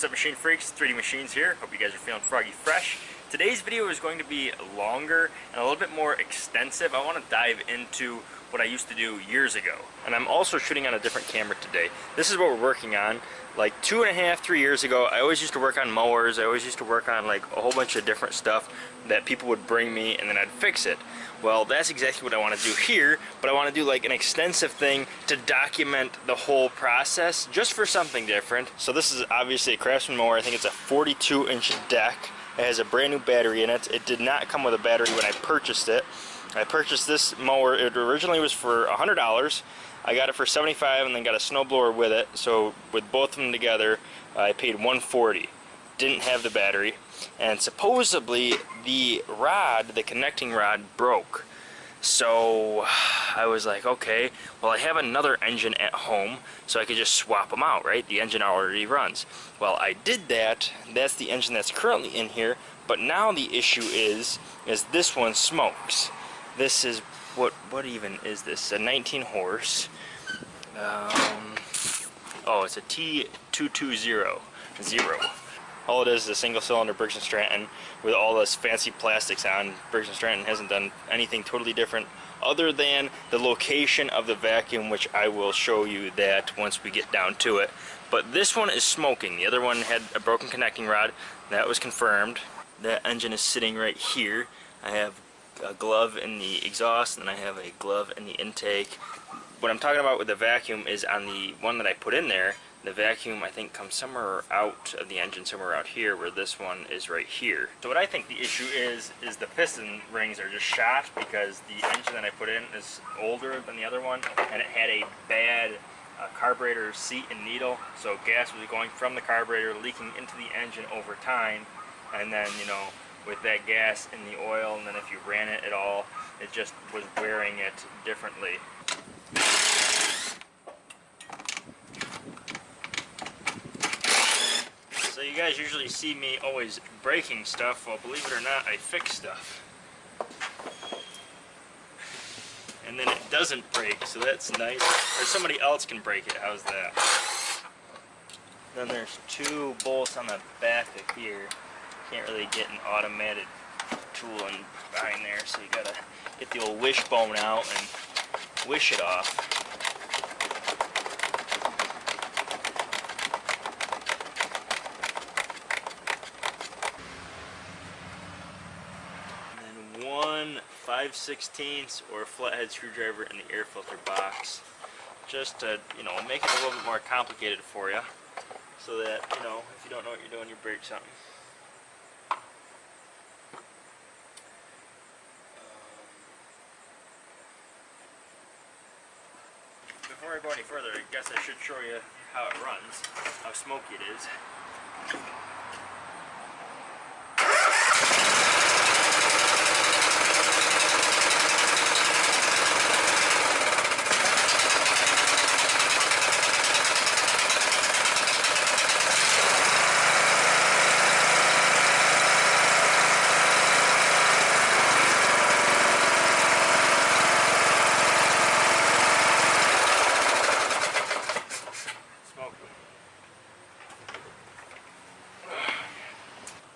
What's up machine freaks, 3D Machines here. Hope you guys are feeling froggy fresh. Today's video is going to be longer and a little bit more extensive. I want to dive into what I used to do years ago. And I'm also shooting on a different camera today. This is what we're working on. Like two and a half, three years ago, I always used to work on mowers. I always used to work on like a whole bunch of different stuff that people would bring me and then I'd fix it. Well, that's exactly what I want to do here, but I want to do like an extensive thing to document the whole process just for something different. So this is obviously a Craftsman mower. I think it's a 42 inch deck. It has a brand new battery in it. It did not come with a battery when I purchased it. I purchased this mower, it originally was for $100. I got it for 75 and then got a snowblower with it. So with both of them together, I paid 140. Didn't have the battery. And supposedly the rod, the connecting rod broke. So I was like, okay, well I have another engine at home, so I could just swap them out, right? The engine already runs. Well, I did that. That's the engine that's currently in here. But now the issue is, is this one smokes. This is, what what even is this? A 19 horse. Um, oh, it's a T220. Zero. All it is is a single cylinder Briggs & Stratton with all this fancy plastics on. Briggs & Stratton hasn't done anything totally different other than the location of the vacuum, which I will show you that once we get down to it. But this one is smoking. The other one had a broken connecting rod. That was confirmed. That engine is sitting right here. I have a glove in the exhaust and I have a glove in the intake. What I'm talking about with the vacuum is on the one that I put in there, the vacuum I think comes somewhere out of the engine, somewhere out here where this one is right here. So what I think the issue is, is the piston rings are just shot because the engine that I put in is older than the other one and it had a bad uh, carburetor seat and needle. So gas was going from the carburetor leaking into the engine over time and then, you know, with that gas in the oil and then if you ran it at all, it just was wearing it differently. So you guys usually see me always breaking stuff, well believe it or not, I fix stuff. And then it doesn't break, so that's nice. Or somebody else can break it, how's that? Then there's two bolts on the back of here can't really get an automated tool in behind there, so you gotta get the old wishbone out and wish it off. And then one 5 16 or flathead screwdriver in the air filter box just to, you know, make it a little bit more complicated for you so that, you know, if you don't know what you're doing, you break something. before I go any further, I guess I should show you how it runs, how smoky it is.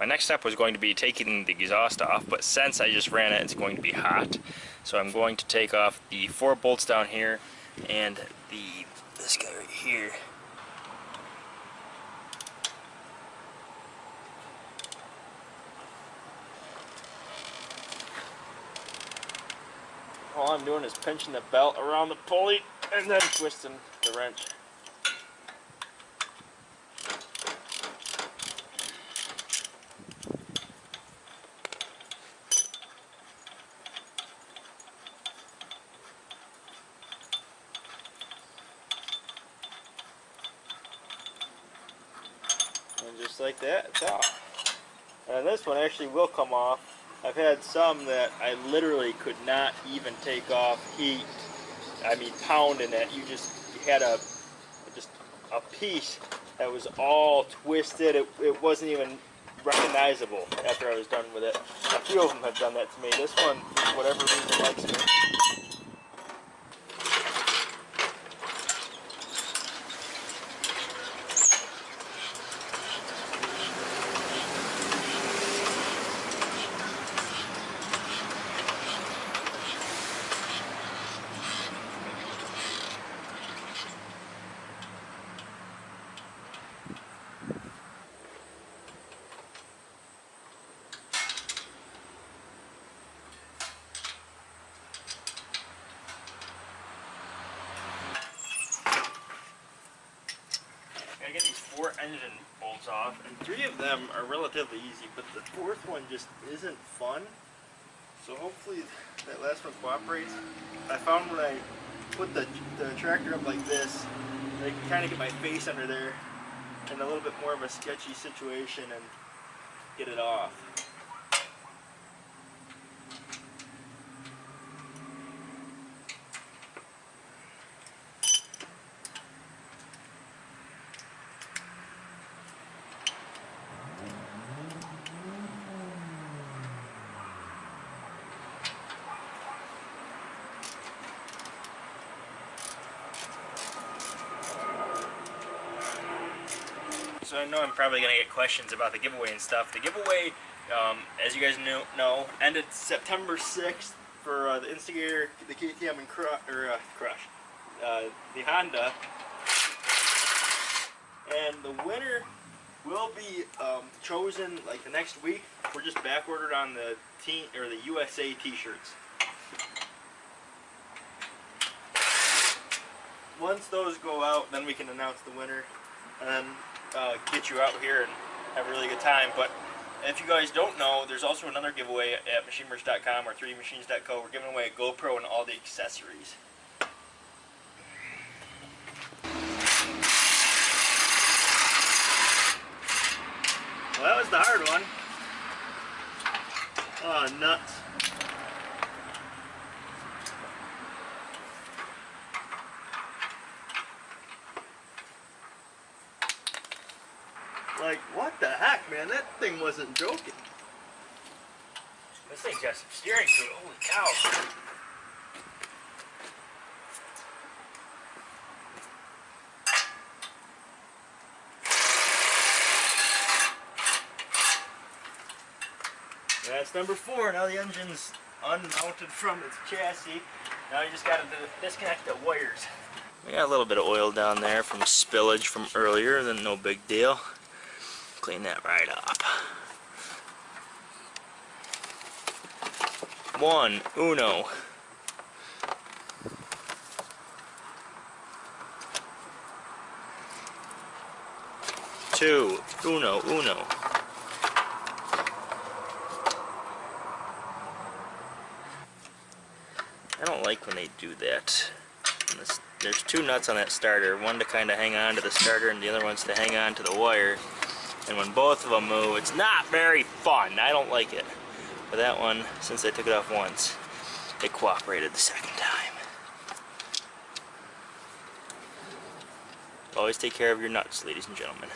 My next step was going to be taking the exhaust off, but since I just ran it, it's going to be hot. So I'm going to take off the four bolts down here and the this guy right here. All I'm doing is pinching the belt around the pulley and then twisting the wrench. And just like that. It's off and this one actually will come off. I've had some that I literally could not even take off heat. I mean pounding it. You just you had a just a piece that was all twisted. It, it wasn't even recognizable after I was done with it. A few of them have done that to me. This one for whatever reason likes me engine bolts off, and three of them are relatively easy, but the fourth one just isn't fun. So hopefully that last one cooperates. I found when I put the, the tractor up like this, I can kind of get my face under there in a little bit more of a sketchy situation and get it off. So I know I'm probably going to get questions about the giveaway and stuff. The giveaway, um, as you guys know, know, ended September 6th for uh, the Instigator, the KTM, and Cru or, uh, Crush, uh, the Honda. And the winner will be um, chosen like the next week. We're just back ordered on the team or the USA T-shirts. Once those go out, then we can announce the winner, and uh, get you out here and have a really good time. But if you guys don't know, there's also another giveaway at machinemerch.com or 3dmachines.co. We're giving away a GoPro and all the accessories. Well, that was the hard one. Oh, nuts. Like, what the heck, man? That thing wasn't joking. This thing's got some steering to it. Holy cow. That's number four. Now the engine's unmounted from its chassis. Now you just got to disconnect the wires. We got a little bit of oil down there from spillage from earlier, then no big deal. Clean that right up. One, uno. Two, uno, uno. I don't like when they do that. There's two nuts on that starter, one to kind of hang on to the starter and the other one's to hang on to the wire. And when both of them move, it's not very fun. I don't like it. But that one, since I took it off once, it cooperated the second time. Always take care of your nuts, ladies and gentlemen.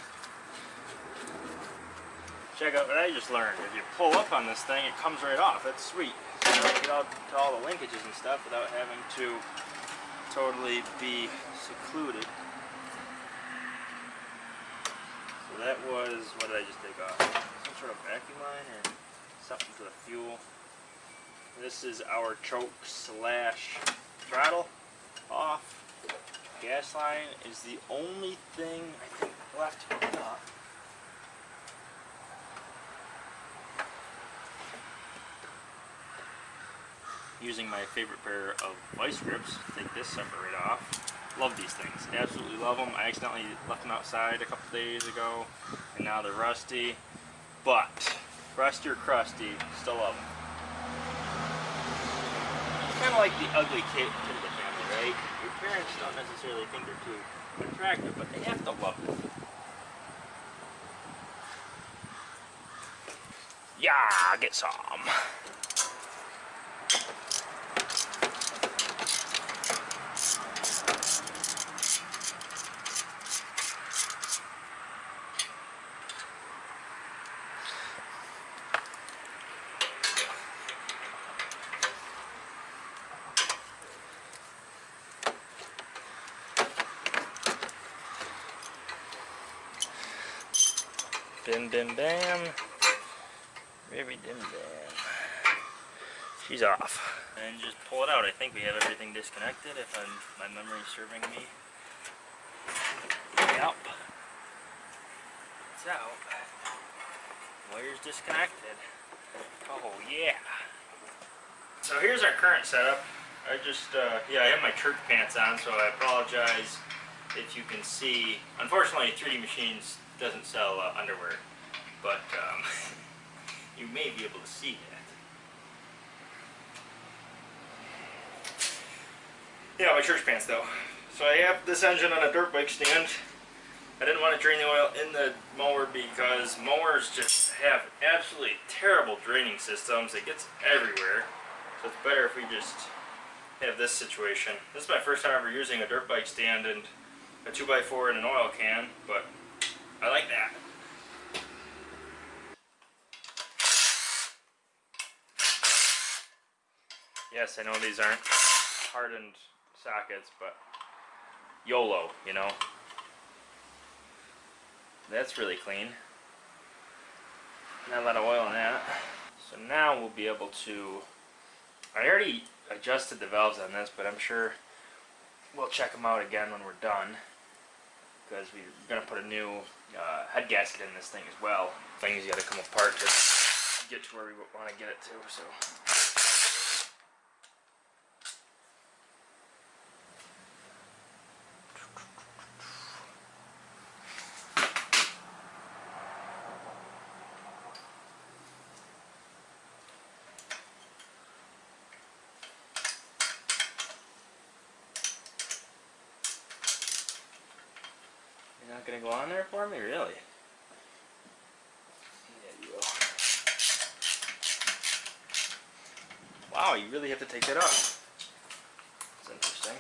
Check out what I just learned. If you pull up on this thing, it comes right off. That's sweet. You know, get out to all the linkages and stuff without having to totally be secluded. So that was, what did I just take off? Some sort of vacuum line or something for the fuel. This is our choke slash throttle off. Gas line is the only thing I think left to hook up. Using my favorite pair of vice grips, take this right off. Love these things, absolutely love them. I accidentally left them outside a couple days ago, and now they're rusty. But, rusty or crusty, still love them. Kind of like the ugly kid in the family, right? Your parents don't necessarily think they're too attractive, but they have to love them. Yeah, get some. Bim bim bam. Ribby dim bam. She's off. And just pull it out. I think we have everything disconnected if I'm, my memory serving me. Yep. It's out. Wire's disconnected. Oh yeah. So here's our current setup. I just, uh, yeah, I have my church pants on, so I apologize if you can see. Unfortunately, 3D Machines doesn't sell uh, underwear, but um, you may be able to see that. Yeah, my church pants though. So I have this engine on a dirt bike stand. I didn't want to drain the oil in the mower because mowers just have absolutely terrible draining systems. It gets everywhere. So it's better if we just have this situation. This is my first time ever using a dirt bike stand and a 2x4 and an oil can, but I like that. Yes, I know these aren't hardened sockets, but YOLO, you know. That's really clean. Not a lot of oil in that. So now we'll be able to, I already adjusted the valves on this, but I'm sure we'll check them out again when we're done. Because we're going to put a new uh, head gasket in this thing as well. Things got to come apart to get to where we want to get it to. So. Go on there for me, really? Yeah, you. Wow, you really have to take that off. That's interesting.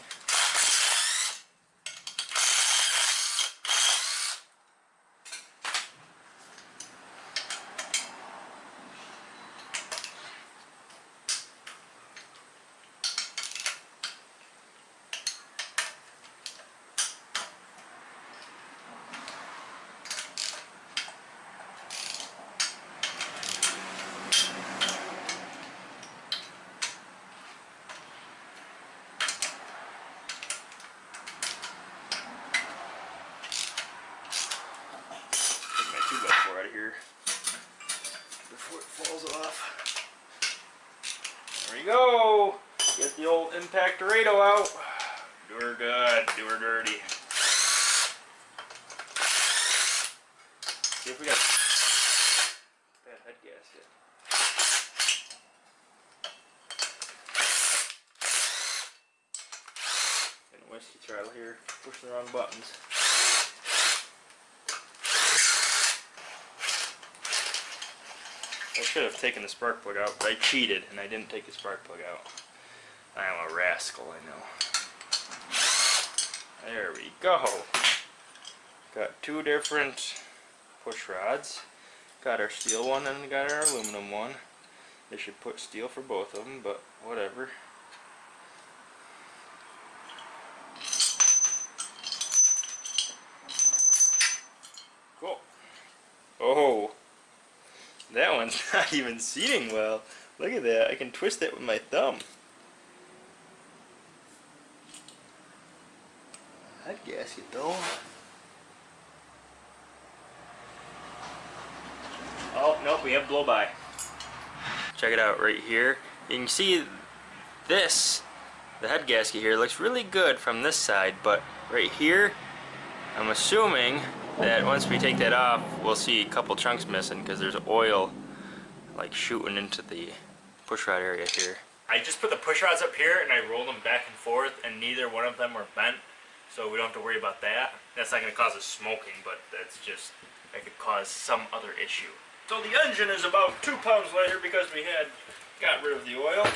Take my two by four out of here before it falls off. There we go. Get the old impact Dorado out. Do her good. Do her dirty. See if we got that head gasket. And a whiskey throttle here. Pushing the wrong buttons. I should taken the spark plug out, but I cheated and I didn't take the spark plug out. I am a rascal, I know. There we go. Got two different push rods. Got our steel one and got our aluminum one. They should put steel for both of them, but whatever. Cool. Oh, that one's not even seating well. Look at that. I can twist it with my thumb. That gasket though. Oh, nope, we have blow by. Check it out right here. You can see this, the head gasket here, looks really good from this side, but right here, I'm assuming that once we take that off, we'll see a couple chunks missing because there's oil like shooting into the pushrod area here. I just put the pushrods up here and I rolled them back and forth and neither one of them were bent so we don't have to worry about that. That's not going to cause us smoking but that's just, that could cause some other issue. So the engine is about two pounds lighter because we had got rid of the oil.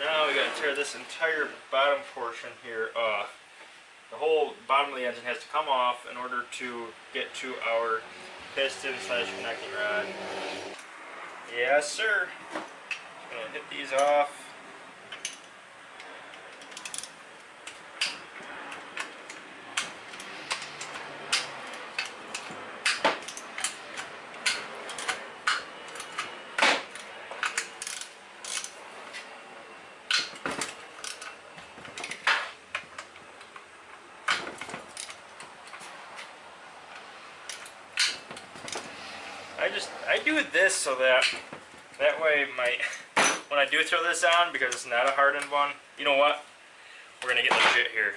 Now we got to tear this entire bottom portion here off. The whole bottom of the engine has to come off in order to get to our piston slash connecting rod. Yes, sir. Gonna hit these off. I just I do this so that that way my when I do throw this on because it's not a hardened one. You know what? We're gonna get legit here.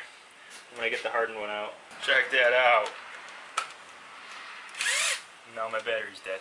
I'm gonna get the hardened one out. Check that out. Now my battery's dead.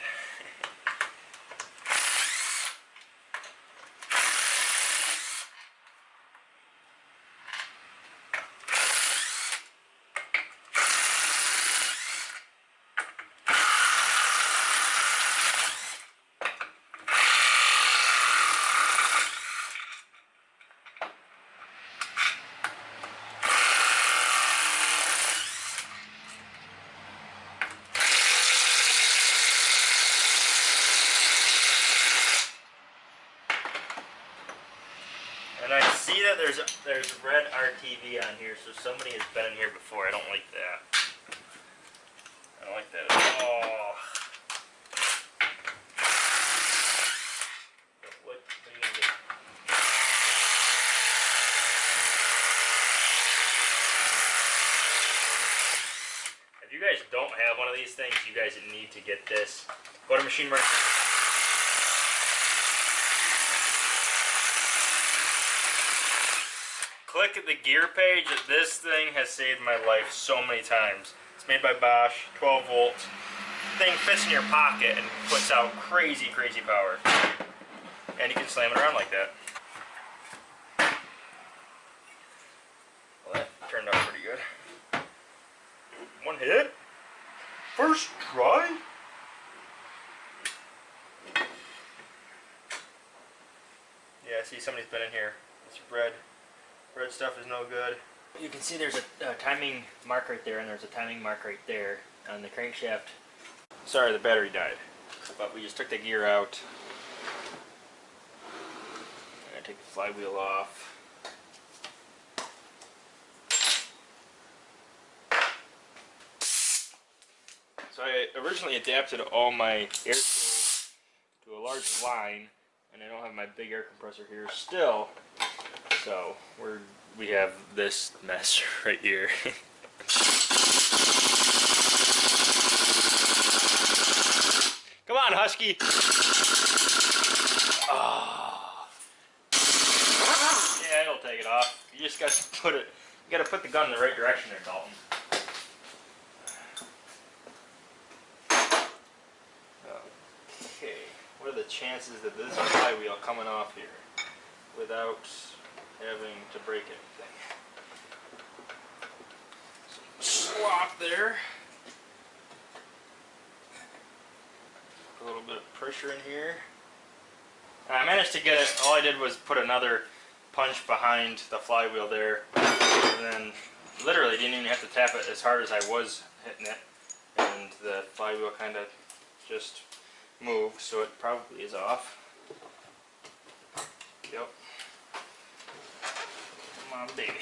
And I see that there's there's RTV on here, so somebody has been in here before. I don't like that. I don't like that at all. If you guys don't have one of these things, you guys need to get this. Go to Machine Merchant. Click the gear page. This thing has saved my life so many times. It's made by Bosch, 12 volts. Thing fits in your pocket and puts out crazy, crazy power. And you can slam it around like that. Well, that turned out pretty good. One hit. First try. Yeah, see somebody's been in here. It's red. Red stuff is no good. You can see there's a, a, timing mark right there and there's a timing mark right there on the crankshaft. Sorry, the battery died. But we just took the gear out. I'm gonna take the flywheel off. So I originally adapted all my air tools to a large line and I don't have my big air compressor here still. So we're we have this mess right here. Come on, Husky. Oh. Yeah, it'll take it off. You just gotta put it. You gotta put the gun in the right direction there, Dalton. Okay, what are the chances that this flywheel coming off here without having to break anything. Slop there. Put a little bit of pressure in here. I managed to get it, all I did was put another punch behind the flywheel there. And then literally didn't even have to tap it as hard as I was hitting it. And the flywheel kind of just moved, so it probably is off. Yep on, baby.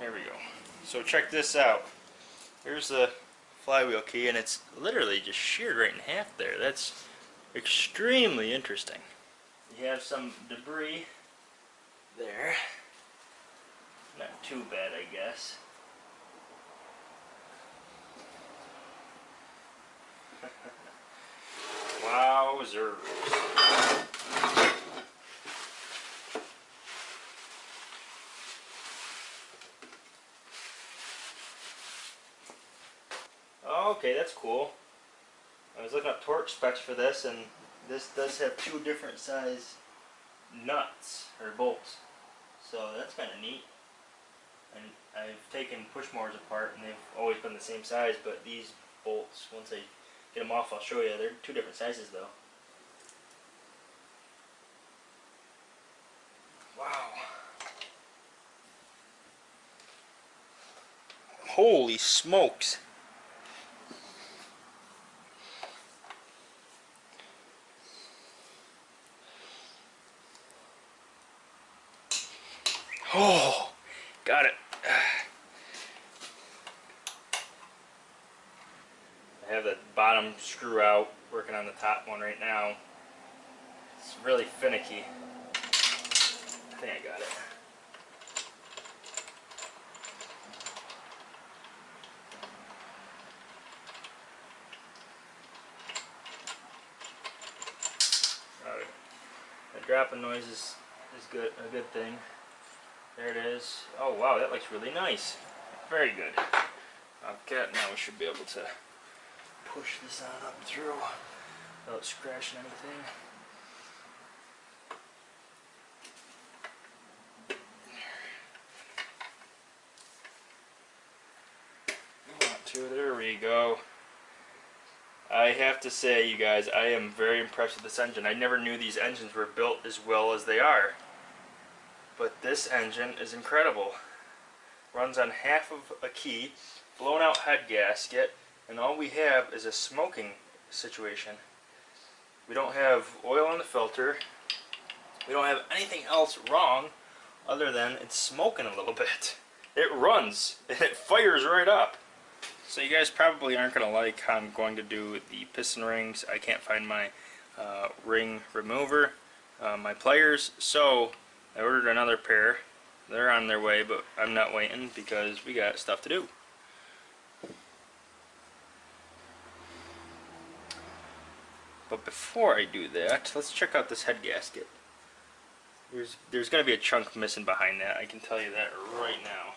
There we go. So check this out. Here's the flywheel key, and it's literally just sheared right in half there. That's extremely interesting. You have some debris there. Not too bad, I guess. Wowzers. Okay, that's cool. I was looking up torque specs for this, and this does have two different size nuts, or bolts. So that's kind of neat. And I've taken push motors apart, and they've always been the same size, but these bolts, once I get them off, I'll show you. They're two different sizes, though. Wow. Holy smokes. Oh, got it. I have the bottom screw out, working on the top one right now. It's really finicky. I think I got it. Dropping noise is, is good a good thing. There it is. Oh wow, that looks really nice. Very good. Okay, now we should be able to push this on up through without scratching anything. There we go. I have to say, you guys, I am very impressed with this engine. I never knew these engines were built as well as they are. But this engine is incredible. Runs on half of a key, blown out head gasket, and all we have is a smoking situation. We don't have oil in the filter. We don't have anything else wrong other than it's smoking a little bit. It runs and it fires right up. So you guys probably aren't going to like how I'm going to do the piston rings. I can't find my uh, ring remover, uh, my pliers, so I ordered another pair. They're on their way, but I'm not waiting because we got stuff to do. But before I do that, let's check out this head gasket. There's, there's going to be a chunk missing behind that, I can tell you that right now.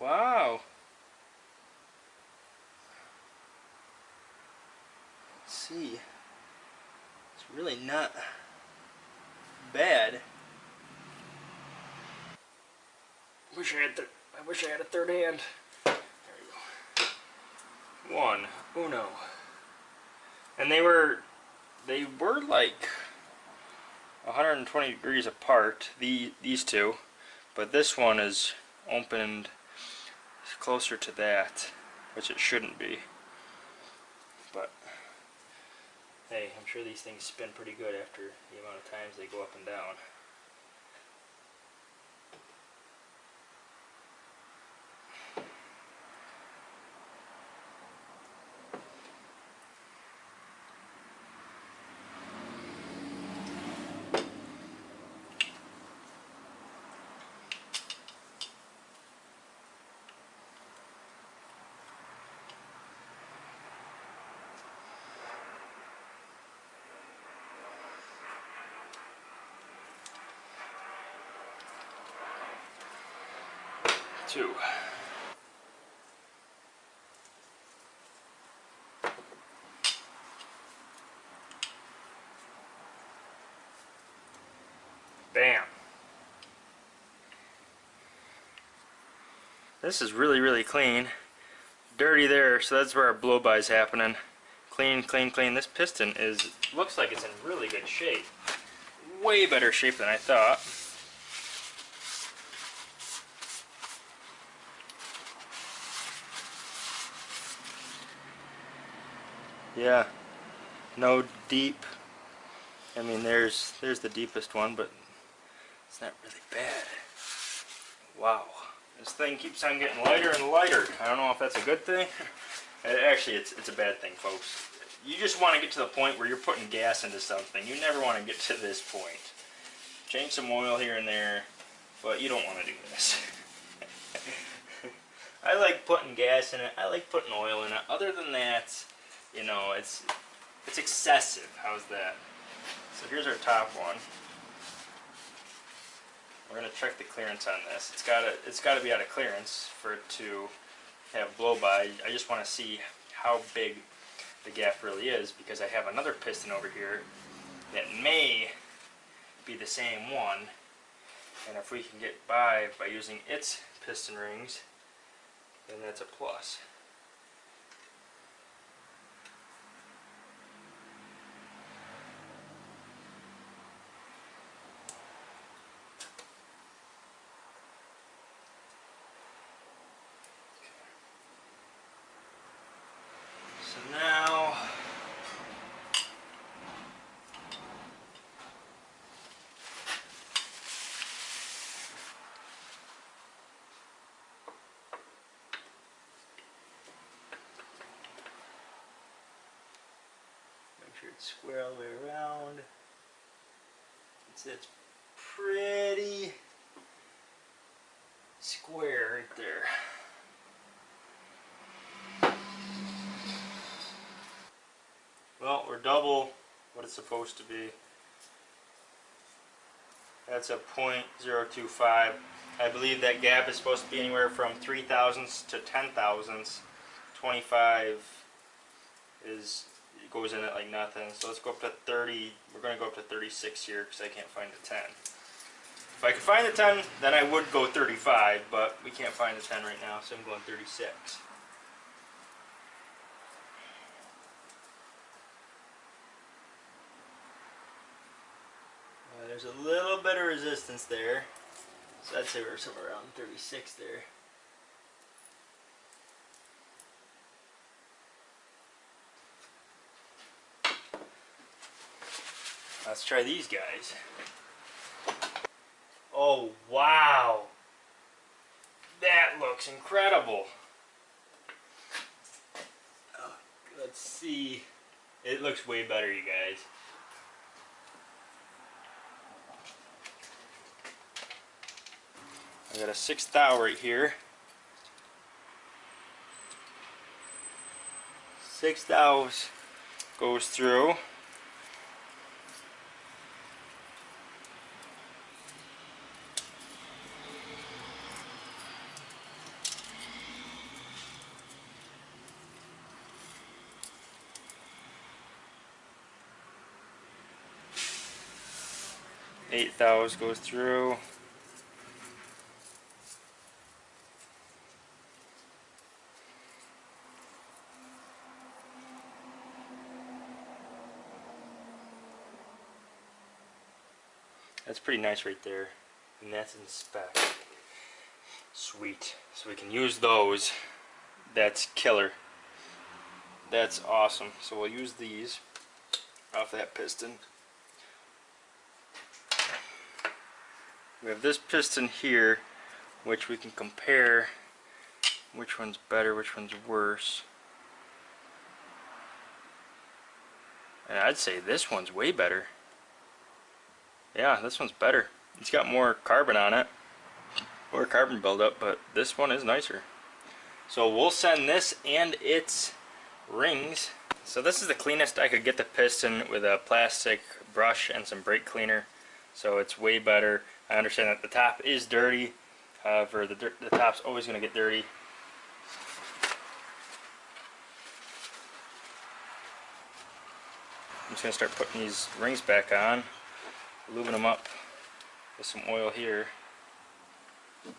Wow. Let's see. It's really not bad. Wish I had I wish I had a third hand. There we go. One. Uno. And they were they were like 120 degrees apart, the these two, but this one is opened closer to that, which it shouldn't be. But, hey, I'm sure these things spin pretty good after the amount of times they go up and down. Bam. This is really, really clean. Dirty there, so that's where our blow-by is happening. Clean, clean, clean. This piston is looks like it's in really good shape. Way better shape than I thought. Yeah, no deep. I mean, there's there's the deepest one, but it's not really bad. Wow, this thing keeps on getting lighter and lighter. I don't know if that's a good thing. Uh, actually, it's it's a bad thing, folks. You just want to get to the point where you're putting gas into something. You never want to get to this point. Change some oil here and there, but you don't want to do this. I like putting gas in it. I like putting oil in it. Other than that, you know, it's it's excessive. How's that? So here's our top one. We're gonna check the clearance on this. It's gotta it's gotta be out of clearance for it to have blow by. I just want to see how big the gap really is because I have another piston over here that may be the same one and if we can get by by using its piston rings then that's a plus. It's square all the way around. It's pretty square right there. Well, we're double what it's supposed to be. That's a 0.025. I believe that gap is supposed to be anywhere from 3 thousandths to 10 thousandths. 25 is it goes in it like nothing. So let's go up to 30. We're going to go up to 36 here because I can't find the 10. If I could find the 10, then I would go 35, but we can't find the 10 right now, so I'm going 36. Uh, there's a little bit of resistance there. So I'd say we're somewhere around 36 there. Let's try these guys. Oh, wow. That looks incredible. Let's see. It looks way better, you guys. I got a six thou right here. Six thous goes through. Eight thous goes through. That's pretty nice right there. And that's in spec. Sweet. So we can use those. That's killer. That's awesome. So we'll use these off that piston. We have this piston here, which we can compare which one's better, which one's worse. And I'd say this one's way better. Yeah, this one's better. It's got more carbon on it, more carbon buildup, but this one is nicer. So we'll send this and its rings. So this is the cleanest I could get the piston with a plastic brush and some brake cleaner. So it's way better. I understand that the top is dirty. However, the, the top's always going to get dirty. I'm just going to start putting these rings back on, lubing them up with some oil here. Let's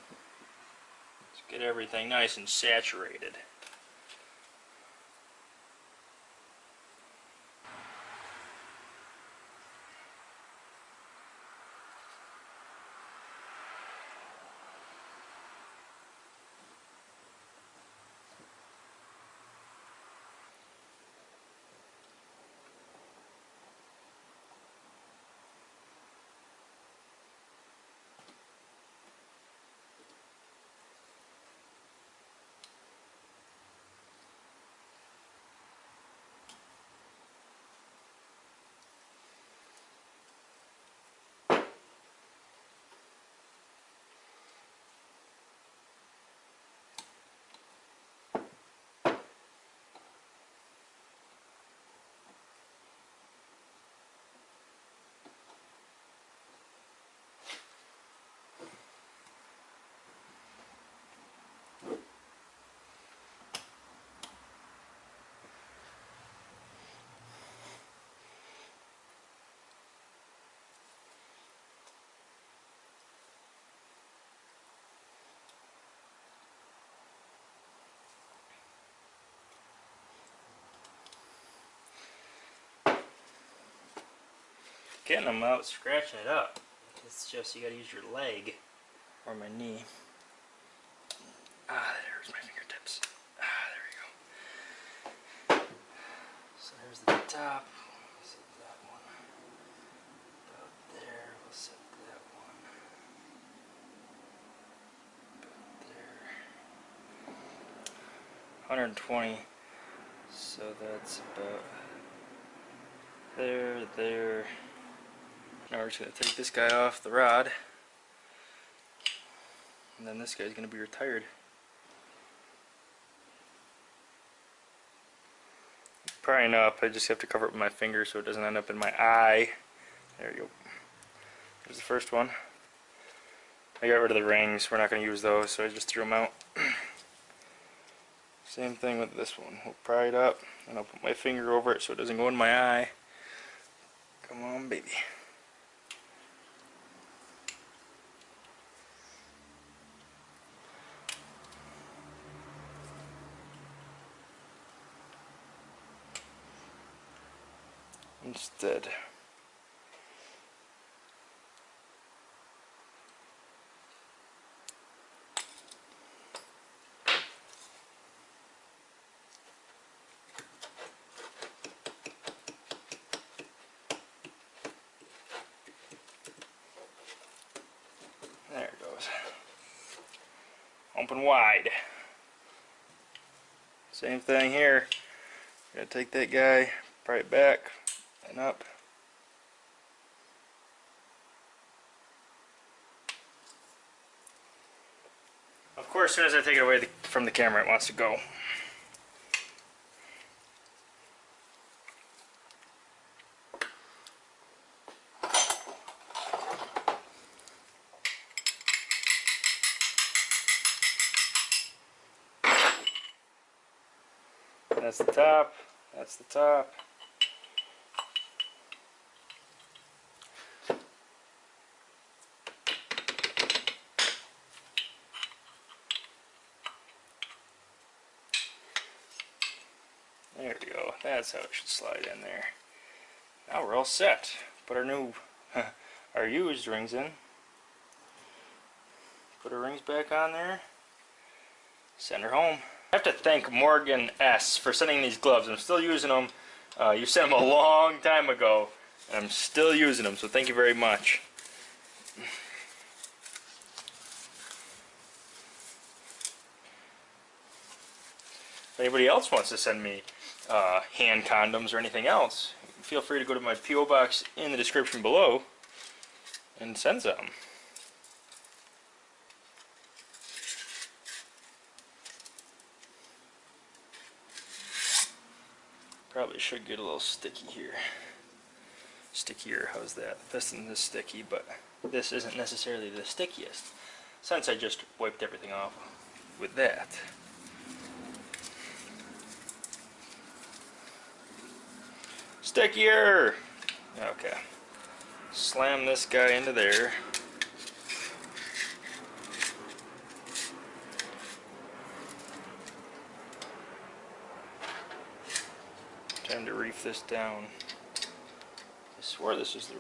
get everything nice and saturated. Getting them out, scratching it up. It's just you gotta use your leg or my knee. Ah, there's my fingertips. Ah, there we go. So there's the top. Set that one about there. We'll set that one about there. 120. So that's about there, there, Now we're just going to take this guy off the rod. And then this guy's going to be retired. Prying up, I just have to cover it with my finger so it doesn't end up in my eye. There you go. There's the first one. I got rid of the rings, we're not going to use those, so I just threw them out. Same thing with this one. We'll pry it up, and I'll put my finger over it so it doesn't go in my eye. Come on, baby. Instead. There it goes. Open wide. Same thing here. Gotta take that guy, right back and up. Of course, as soon as I take it away from the camera, it wants to go. That's the top. That's the top. There we go. That's how it should slide in there. Now we're all set. Put our new, our used rings in. Put our rings back on there. Send her home. I have to thank Morgan S. for sending these gloves. I'm still using them. Uh, you sent them a long time ago, and I'm still using them, so thank you very much. If anybody else wants to send me uh, hand condoms or anything else, feel free to go to my P.O. box in the description below and send some. Probably should get a little sticky here. Stickier, how's that? The piston is sticky, but this isn't necessarily the stickiest, since I just wiped everything off with that. Stickier! Okay. Slam this guy into there. Time to reef this down. I swear this is the...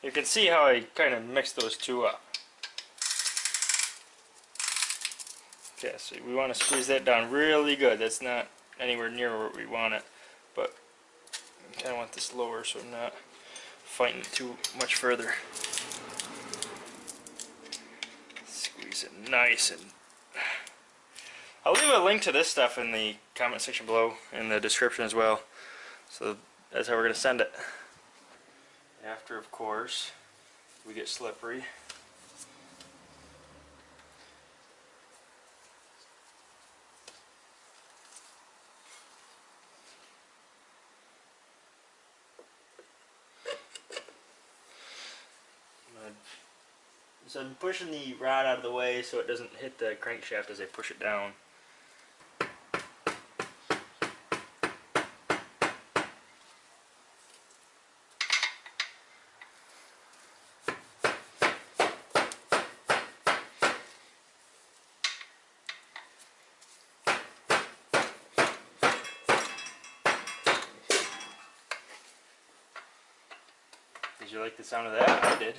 You can see how I kind of mixed those two up. Okay, so we want to squeeze that down really good. That's not anywhere near where we want it. But I kind of want this lower so I'm not fighting it too much further. Squeeze it nice and... I'll leave a link to this stuff in the comment section below in the description as well. So that's how we're going to send it. After, of course, we get slippery. So I'm pushing the rod out of the way so it doesn't hit the crankshaft as I push it down. Did you like the sound of that? I did.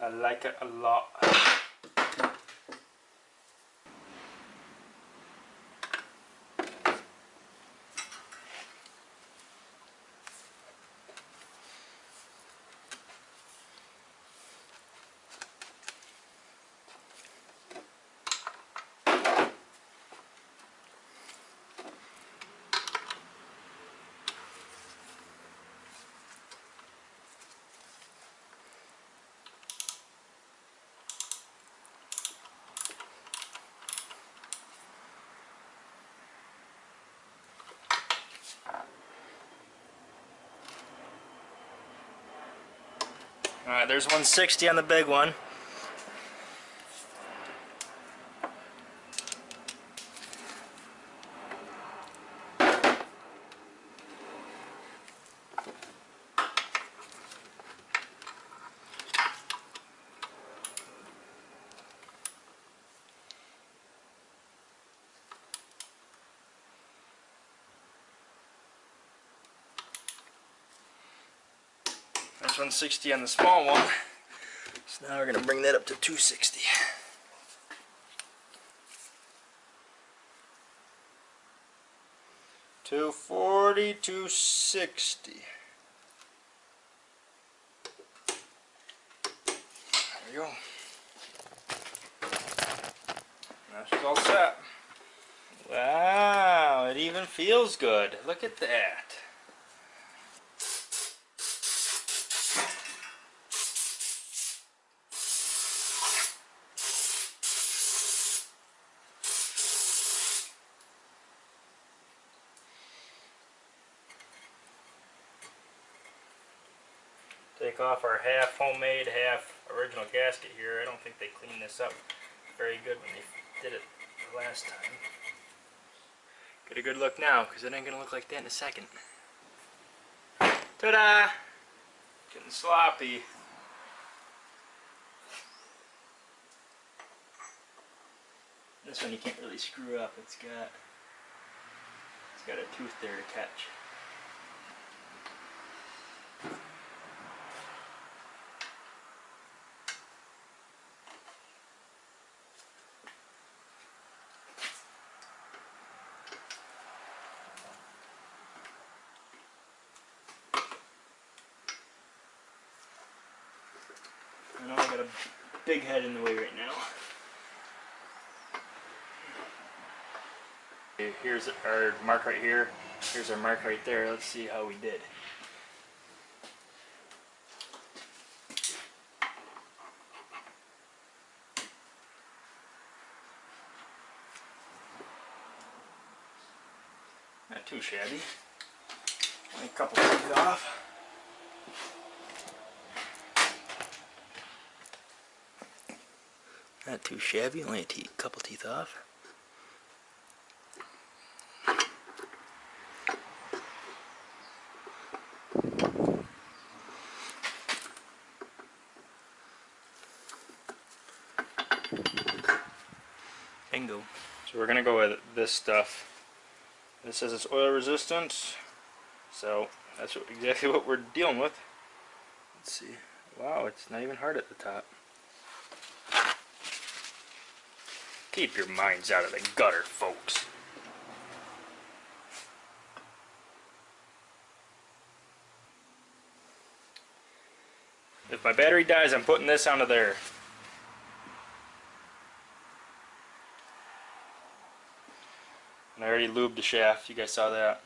I like it a lot. Alright, there's 160 on the big one. There's 160 on the small one. So now we're going to bring that up to 260. Two forty, two sixty. There we go. Now all set. Wow, it even feels good. Look at that. take off our half homemade, half original gasket here. I don't think they cleaned this up very good when they did it the last time. Get a good look now, because it ain't going to look like that in a second. Ta-da! Getting sloppy. This one you can't really screw up. It's got it's got a tooth there to catch. I know I got a big head in the way right now. Here's our mark right here. Here's our mark right there. Let's see how we did. Not too shabby. A couple teeth off. Not too shabby, only a te couple teeth off. Bingo. So we're gonna go with this stuff. This says it's oil resistant, so that's exactly what we're dealing with. Let's see. Wow, it's not even hard at the top. Keep your minds out of the gutter, folks. If my battery dies, I'm putting this onto there. And I already lubed the shaft, you guys saw that.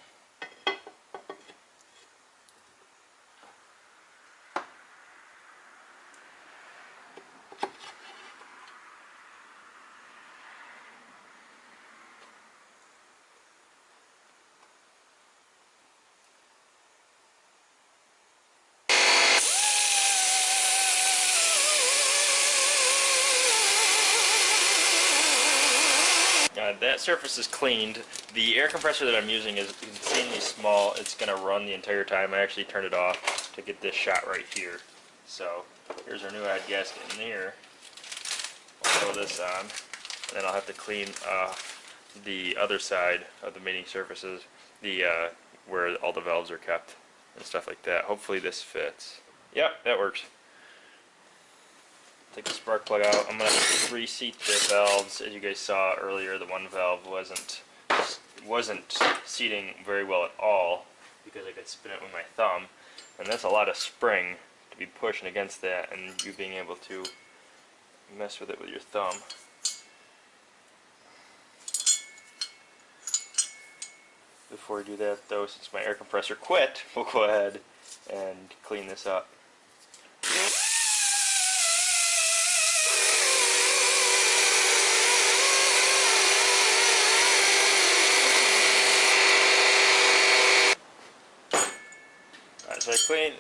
That surface is cleaned. The air compressor that I'm using is insanely small. It's going to run the entire time. I actually turned it off to get this shot right here. So here's our new add gasket in there. I'll throw this on. And then I'll have to clean the other side of the mating surfaces, the uh, where all the valves are kept and stuff like that. Hopefully this fits. Yep, that works. Take the spark plug out. I'm going to reseat the valves. As you guys saw earlier, the one valve wasn't wasn't seating very well at all because I could spin it with my thumb. And that's a lot of spring to be pushing against that and you being able to mess with it with your thumb. Before we do that though, since my air compressor quit, we'll go ahead and clean this up.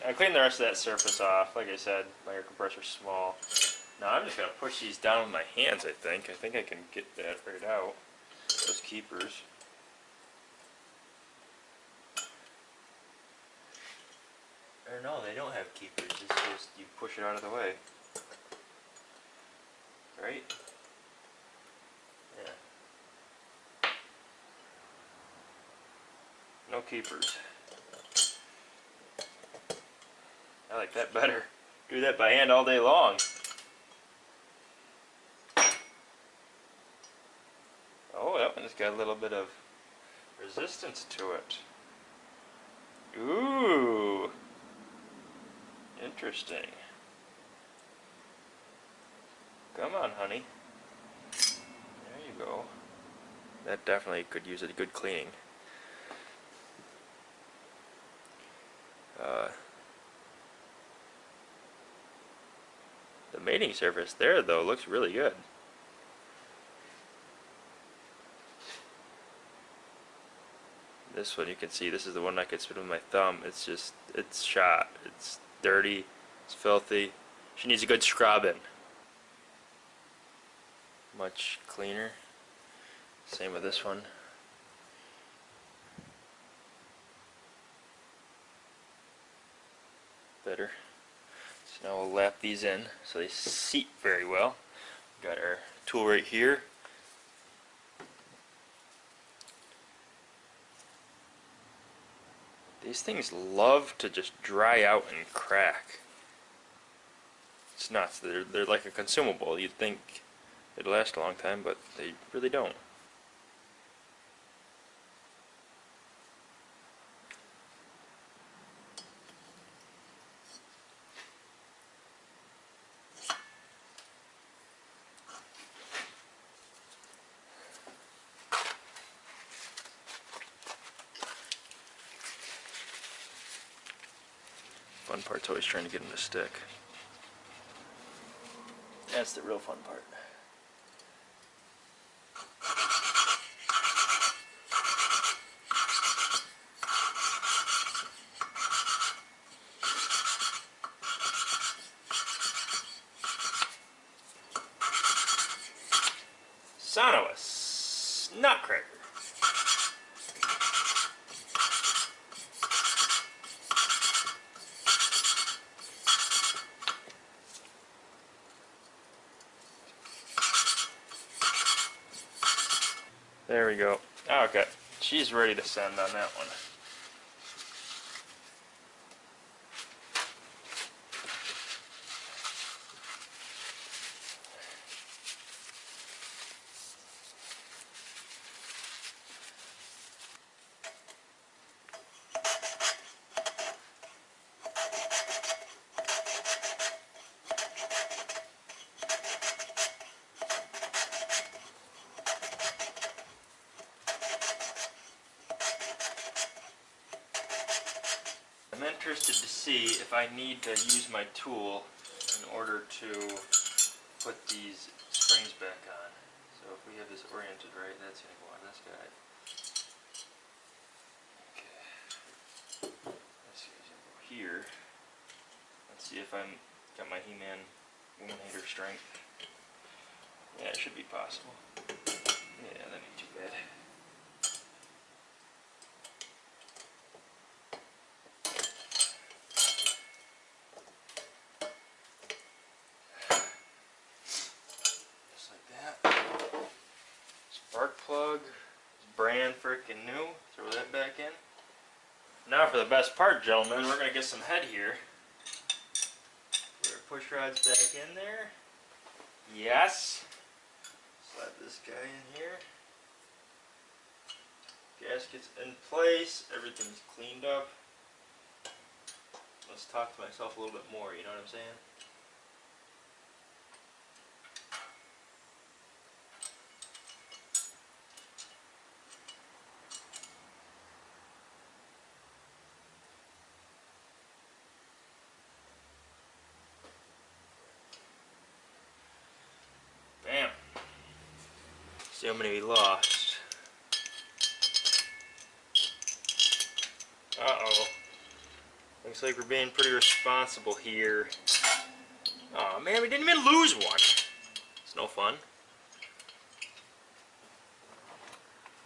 I clean I clean the rest of that surface off. Like I said, my air compressor's small. Now I'm just gonna push these down with my hands. I think. I think I can get that right out. Those keepers. Or no, they don't have keepers. It's just you push it out of the way. Right? Yeah. No keepers. I like that better. Do that by hand all day long. Oh, that one's got a little bit of resistance to it. Ooh. Interesting. Come on, honey. There you go. That definitely could use a good cleaning. Uh, mating surface there, though, looks really good. This one you can see, this is the one I could spin with my thumb. It's just, it's shot. It's dirty. It's filthy. She needs a good scrubbing. Much cleaner. Same with this one. Better. Now we'll lap these in so they seat very well. Got our tool right here. These things love to just dry out and crack. It's nuts. They're, they're like a consumable. You'd think it'd last a long time, but they really don't. Trying to get them to stick. That's the real fun part. Son of a nutcracker. There we go. Okay, she's ready to send on that one. I'm interested to see if I need to use my tool in order to put these springs back on. So if we have this oriented right, that's going to go on this guy. Okay. Go here. Let's see if I'm got my He-Man Woman Hater strength. Yeah, it should be possible. Yeah, that ain't too bad. spark plug. brand freaking new. Throw that back in. Now for the best part, gentlemen. We're going to get some head here. Put our push rods back in there. Yes. Slide this guy in here. Gasket's in place. Everything's cleaned up. Let's talk to myself a little bit more, you know what I'm saying? See how many we lost. Uh-oh. Looks like we're being pretty responsible here. Oh man, we didn't even lose one. It's no fun.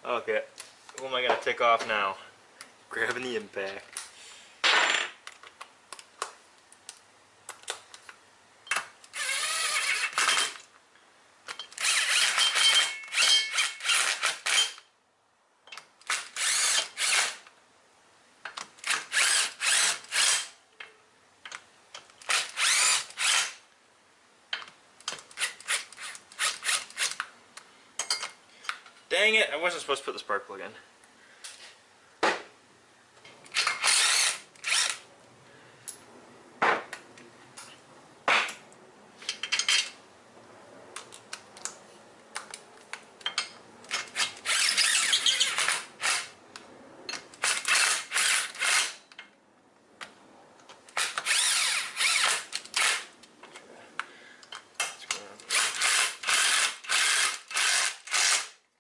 Okay, who am I gonna take off now? Grabbing the impact. Dang it, I wasn't supposed to put the spark plug in.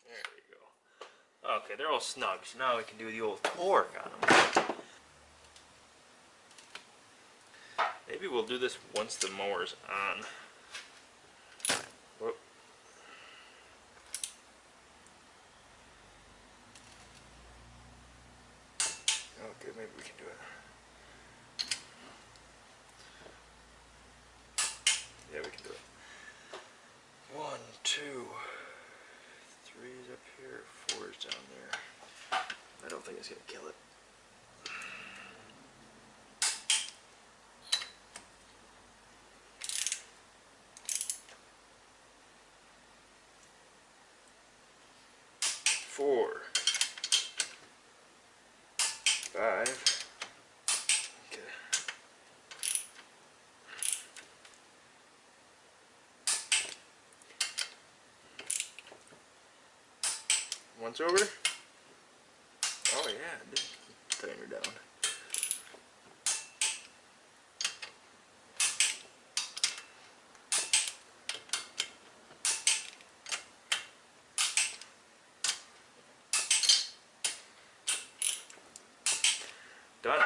There we go. Okay, they're all snug, so now we can do the old torque on them. Maybe we'll do this once the mower's on. Whoop. Okay, maybe we can do it. Yeah, we can do it. One, two, three is up here, four is down there. I don't think it's gonna kill it. Four. Five. Okay. Once over. Oh yeah, it did tighten her down. Done.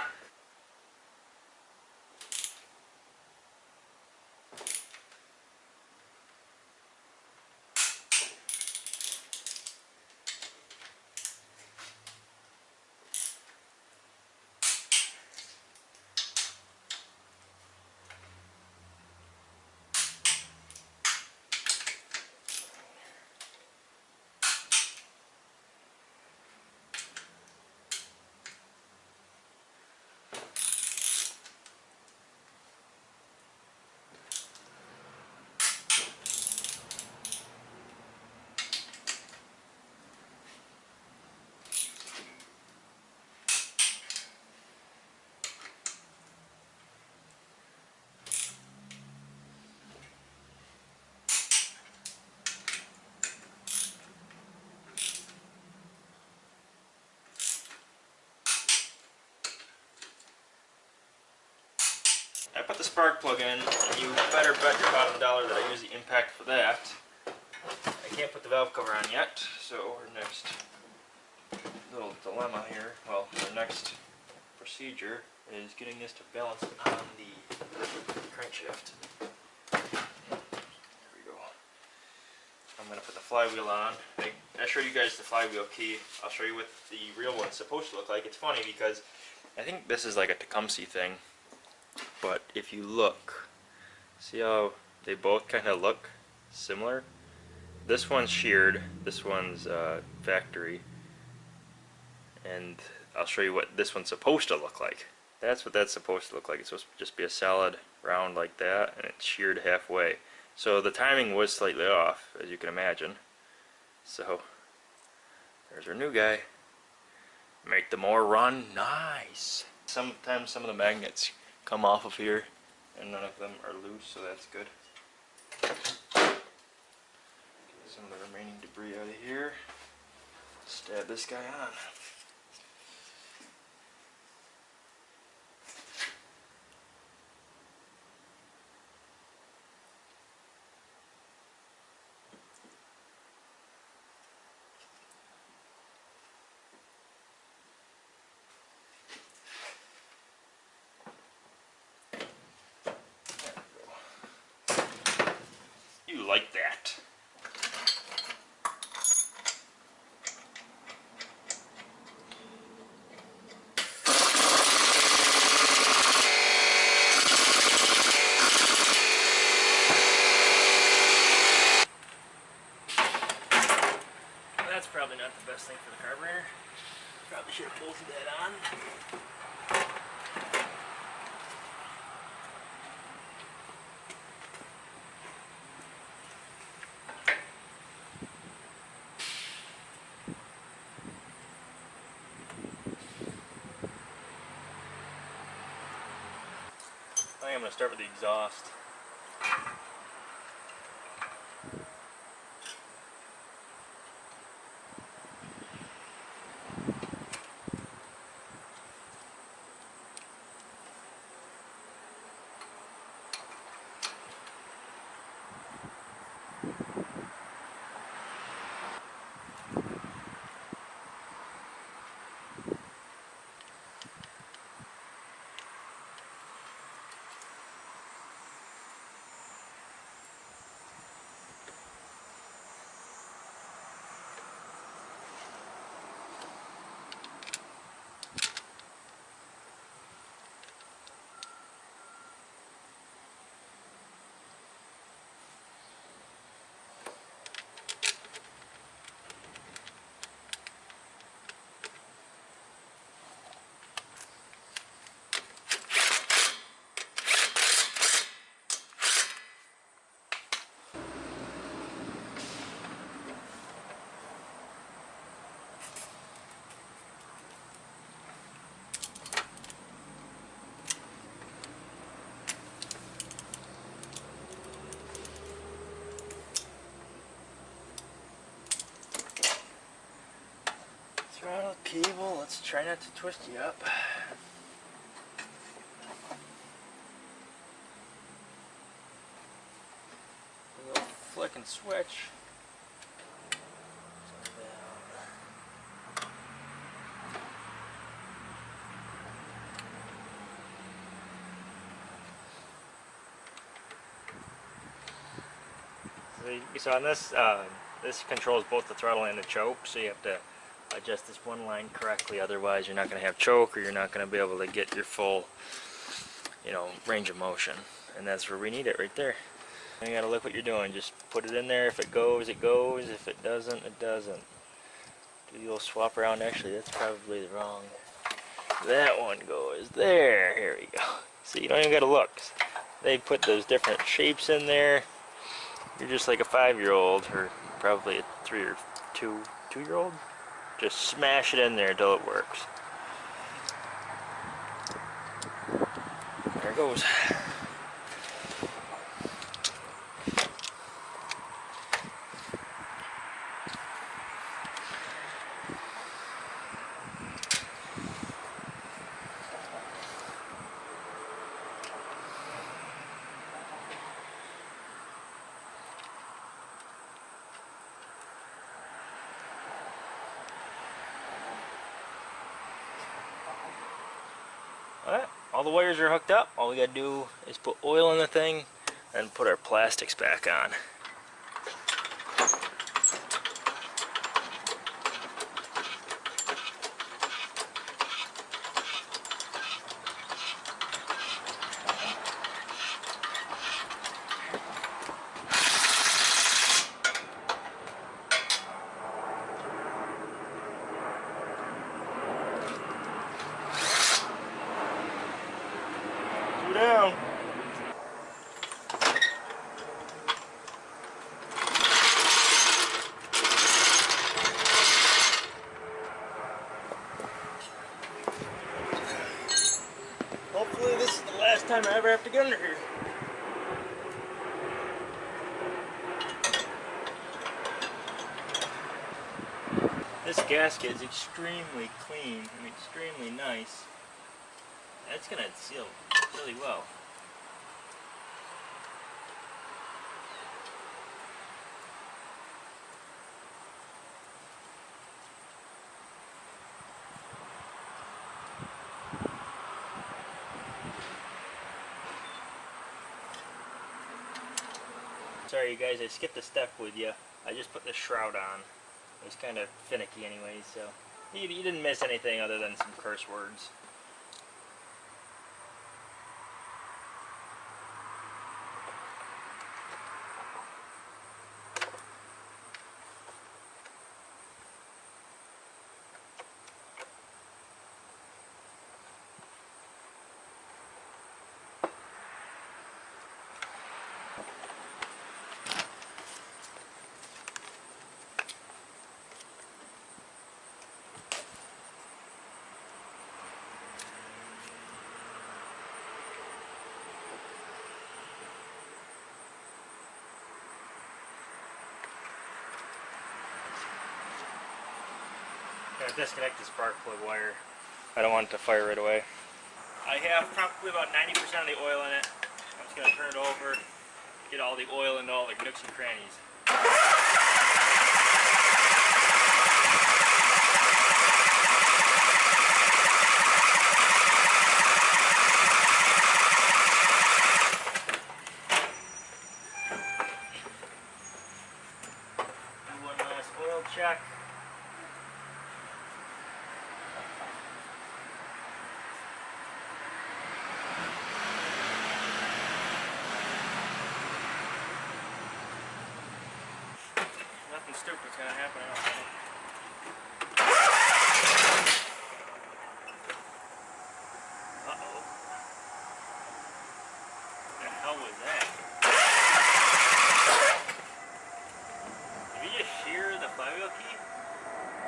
I put the spark plug in, and you better bet your bottom dollar that I use the impact for that. I can't put the valve cover on yet, so our next little dilemma here, well, the next procedure is getting this to balance on the crankshaft. There we go. I'm going to put the flywheel on. I, I showed you guys the flywheel key. I'll show you what the real one's supposed to look like. It's funny because I think this is like a Tecumseh thing but if you look see how they both kind of look similar? This one's sheared this one's uh, factory and I'll show you what this one's supposed to look like. That's what that's supposed to look like. It's supposed to just be a solid round like that and it's sheared halfway. So the timing was slightly off as you can imagine. So there's our new guy. Make the more run nice. Sometimes some of the magnets come off of here and none of them are loose so that's good. Get some of the remaining debris out of here. Stab this guy on you like that? That's probably not the best thing for the carburetor. Probably should have bolted that on. I think I'm going to start with the exhaust. Throttle cable, let's try not to twist you up. A little flick and switch. So on this, uh, this controls both the throttle and the choke, so you have to adjust this one line correctly, otherwise you're not going to have choke or you're not going to be able to get your full, you know, range of motion. And that's where we need it right there. You got to look what you're doing. Just put it in there. If it goes, it goes. If it doesn't, it doesn't. Do the old swap around. Actually, that's probably the wrong. That one goes there. Here we go. See, you don't even got to look. They put those different shapes in there. You're just like a five-year-old, or probably a three or two, two-year-old. Just smash it in there until it works. There it goes. Alright, all the wires are hooked up. All we gotta do is put oil in the thing and put our plastics back on. Two down. Hopefully this is the last time I ever have to get under here. This gasket is extremely clean and extremely nice. That's gonna seal really well. Sorry you guys, I skipped a step with you. I just put the shroud on. It was kind of finicky anyways, so you, you didn't miss anything other than some curse words. Gotta disconnect the spark plug wire. I don't want it to fire right away. I have probably about 90% of the oil in it. I'm just gonna turn it over, get all the oil into all the nooks and crannies. Do one last oil check. Nothing stupid's gonna happen, I don't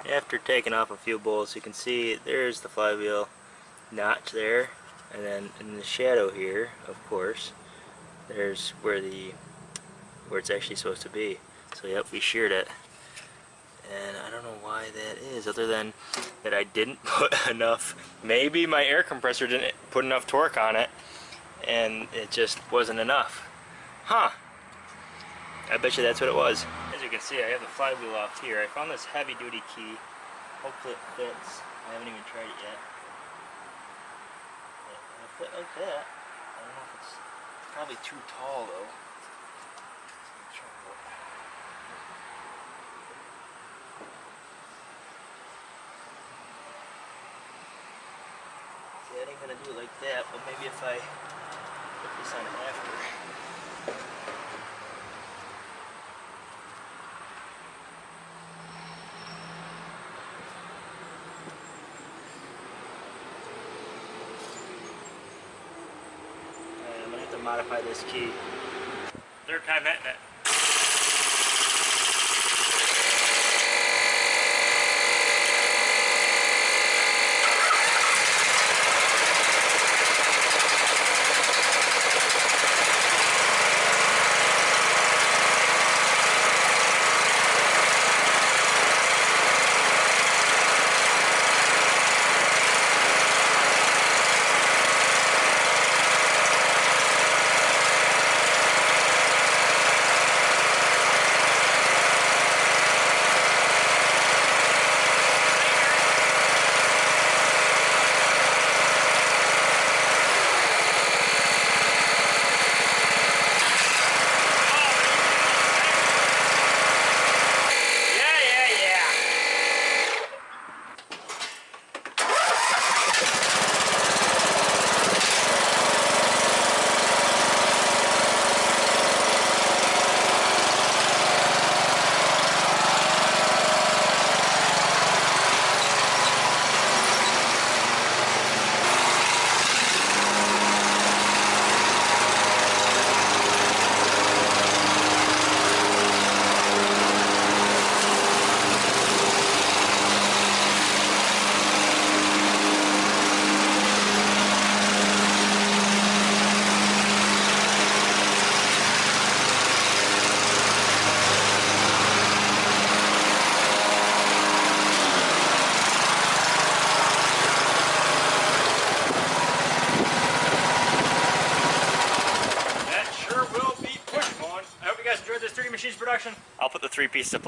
key? After taking off a few bolts, you can see there's the flywheel notch there. And then in the shadow here, of course, there's where the where it's actually supposed to be. So yep, we sheared it. And I don't know why that is, other than that I didn't put enough, maybe my air compressor didn't put enough torque on it, and it just wasn't enough. Huh. I bet you that's what it was. As you can see, I have the flywheel off here. I found this heavy duty key. Hopefully it fits. I haven't even tried it yet. It'll fit like that. I don't know if it's probably too tall though. Let's try it. See, I ain't gonna do it like that, but maybe if I put this on after. I'm gonna have to modify this key. Third time hitting it.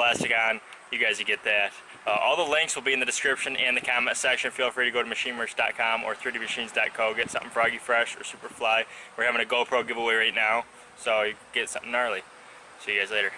Plastic on. You guys will get that. Uh, all the links will be in the description and the comment section. Feel free to go to machinemerch.com or 3dmachines.co. Get something Froggy Fresh or Superfly. We're having a GoPro giveaway right now, so you get something gnarly. See you guys later.